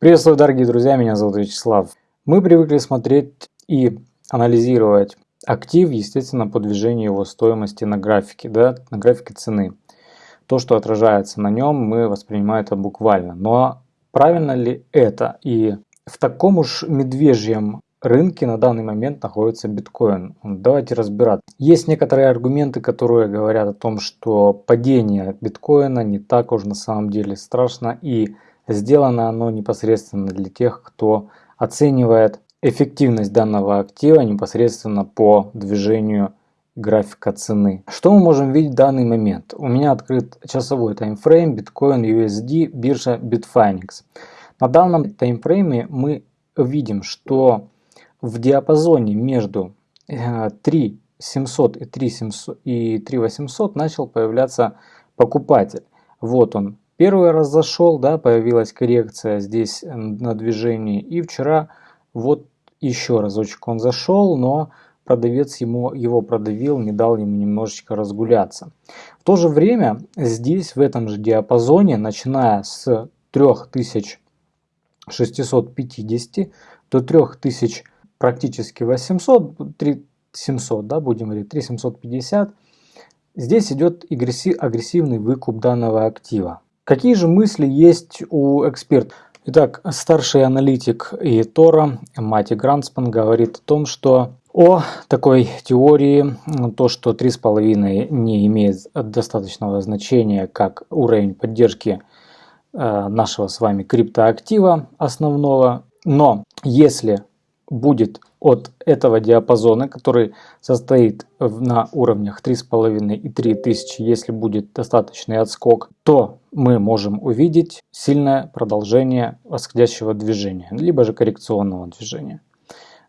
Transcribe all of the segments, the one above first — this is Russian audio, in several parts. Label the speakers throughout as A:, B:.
A: Приветствую, дорогие друзья, меня зовут Вячеслав. Мы привыкли смотреть и анализировать актив, естественно, по движению его стоимости на графике, да, на графике цены. То, что отражается на нем, мы воспринимаем это буквально. Но правильно ли это? И в таком уж медвежьем рынке на данный момент находится биткоин. Давайте разбираться. Есть некоторые аргументы, которые говорят о том, что падение биткоина не так уж на самом деле страшно и сделано оно непосредственно для тех, кто оценивает эффективность данного актива непосредственно по движению графика цены. Что мы можем видеть в данный момент? У меня открыт часовой таймфрейм Bitcoin USD биржа Bitfinex. На данном таймфрейме мы видим, что в диапазоне между 3700 э, и 3700 и 3800 начал появляться покупатель. Вот он. Первый раз зашел, да, появилась коррекция здесь на движении. И вчера вот еще разочек он зашел, но продавец ему, его продавил, не дал ему немножечко разгуляться. В то же время здесь в этом же диапазоне, начиная с 3650 до 3000 практически 800, 3700, да, будем говорить, 3750, здесь идет агрессивный выкуп данного актива. Какие же мысли есть у экспертов? Итак, старший аналитик и Тора Мати Гранспан говорит о том, что о такой теории, то, что 3,5 не имеет достаточного значения как уровень поддержки э, нашего с вами криптоактива основного, но если будет от этого диапазона, который состоит на уровнях 3,5 и 3000, если будет достаточный отскок, то мы можем увидеть сильное продолжение восходящего движения, либо же коррекционного движения.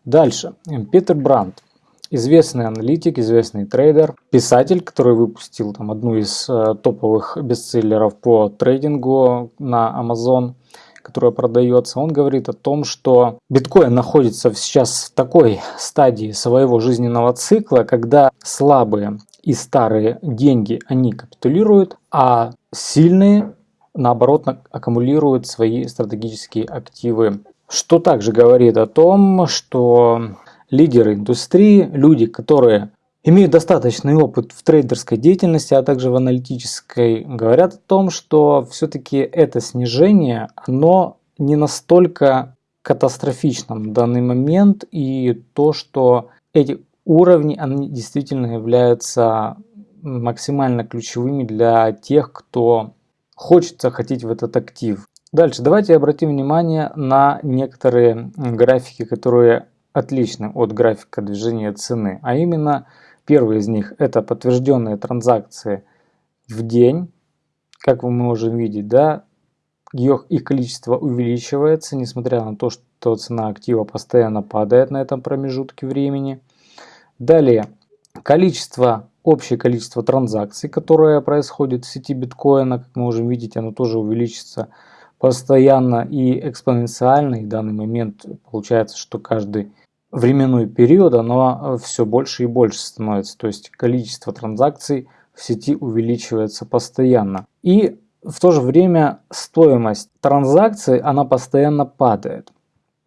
A: Дальше. Питер Брандт. Известный аналитик, известный трейдер, писатель, который выпустил там одну из э, топовых бестселлеров по трейдингу на Amazon – которая продается, он говорит о том, что биткоин находится сейчас в такой стадии своего жизненного цикла, когда слабые и старые деньги, они капитулируют, а сильные, наоборот, аккумулируют свои стратегические активы. Что также говорит о том, что лидеры индустрии, люди, которые имеют достаточный опыт в трейдерской деятельности, а также в аналитической, говорят о том, что все-таки это снижение, оно не настолько катастрофично в данный момент, и то, что эти уровни, они действительно являются максимально ключевыми для тех, кто хочет захотеть в этот актив. Дальше давайте обратим внимание на некоторые графики, которые отличны от графика движения цены, а именно Первый из них это подтвержденные транзакции в день. Как вы можем видеть, да, их количество увеличивается, несмотря на то, что цена актива постоянно падает на этом промежутке времени. Далее, количество, общее количество транзакций, которое происходит в сети биткоина, как мы можем видеть, оно тоже увеличится постоянно и экспоненциально. И в данный момент получается, что каждый временной период оно э, все больше и больше становится. То есть количество транзакций в сети увеличивается постоянно. И в то же время стоимость транзакций она постоянно падает,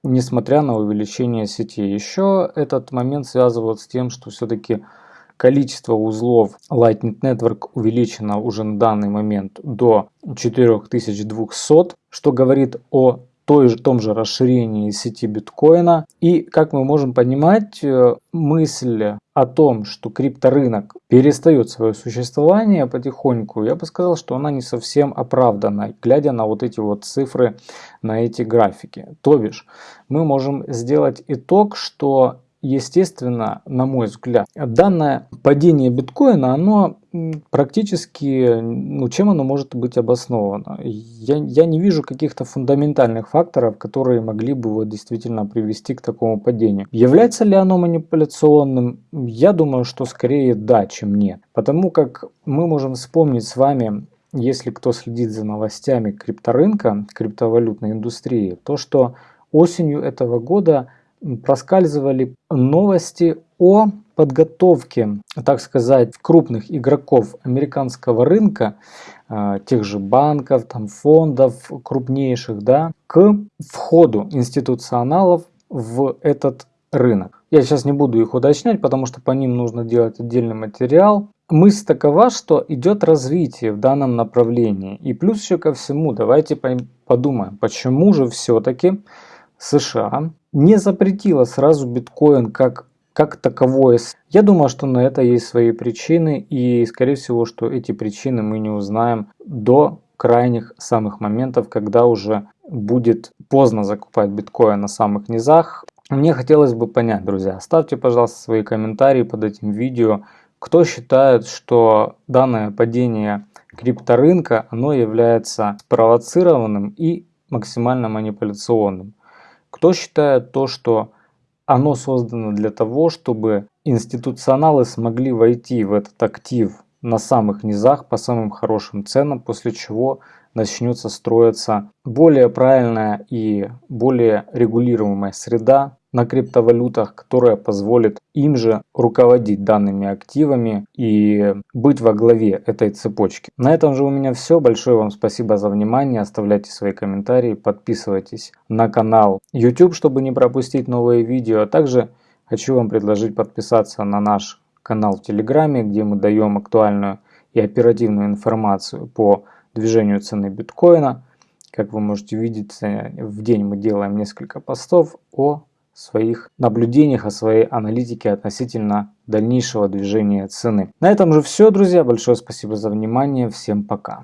A: несмотря на увеличение сети. Еще этот момент связывают с тем, что все-таки количество узлов Lightning Network увеличено уже на данный момент до 4200, что говорит о той же, том же расширении сети биткоина. И, как мы можем понимать, э, мысль о том, что крипторынок перестает свое существование потихоньку, я бы сказал, что она не совсем оправдана, глядя на вот эти вот цифры, на эти графики. То бишь, мы можем сделать итог, что естественно, на мой взгляд, данное падение биткоина, оно практически, ну, чем оно может быть обосновано? Я, я не вижу каких-то фундаментальных факторов, которые могли бы вот действительно привести к такому падению. Является ли оно манипуляционным? Я думаю, что скорее да, чем нет. Потому как мы можем вспомнить с вами, если кто следит за новостями крипторынка, криптовалютной индустрии, то, что осенью этого года проскальзывали новости о подготовке, так сказать, крупных игроков американского рынка э, тех же банков, там, фондов крупнейших, да, к входу институционалов в этот рынок. Я сейчас не буду их уточнять, потому что по ним нужно делать отдельный материал. Мысль такова, что идет развитие в данном направлении. И плюс еще ко всему, давайте подумаем, почему же все-таки США не запретила сразу биткоин как, как таковое. Я думаю, что на это есть свои причины, и скорее всего, что эти причины мы не узнаем до крайних самых моментов, когда уже будет поздно закупать биткоин на самых низах. Мне хотелось бы понять, друзья, ставьте, пожалуйста, свои комментарии под этим видео, кто считает, что данное падение крипторынка, оно является спровоцированным и максимально манипуляционным. Кто считает то, что оно создано для того, чтобы институционалы смогли войти в этот актив на самых низах по самым хорошим ценам, после чего начнется строиться более правильная и более регулируемая среда на криптовалютах, которая позволит им же руководить данными активами и быть во главе этой цепочки. На этом же у меня все. Большое вам спасибо за внимание. Оставляйте свои комментарии, подписывайтесь на канал YouTube, чтобы не пропустить новые видео. А также хочу вам предложить подписаться на наш канал в Телеграме, где мы даем актуальную и оперативную информацию по движению цены биткоина. Как вы можете видеть, в день мы делаем несколько постов о своих наблюдениях, о своей аналитике относительно дальнейшего движения цены. На этом же все, друзья. Большое спасибо за внимание. Всем пока.